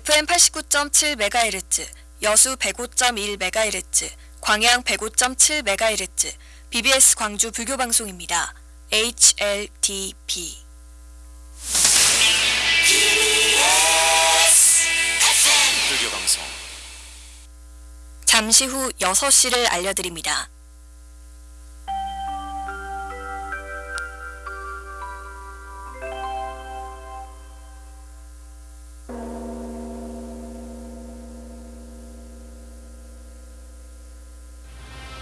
FM 89.7MHz, 여수 105.1MHz, 광양 105.7MHz, BBS 광주 불교 방송입니다. HLTP. 불교 방송 잠시 후 6시를 알려드립니다.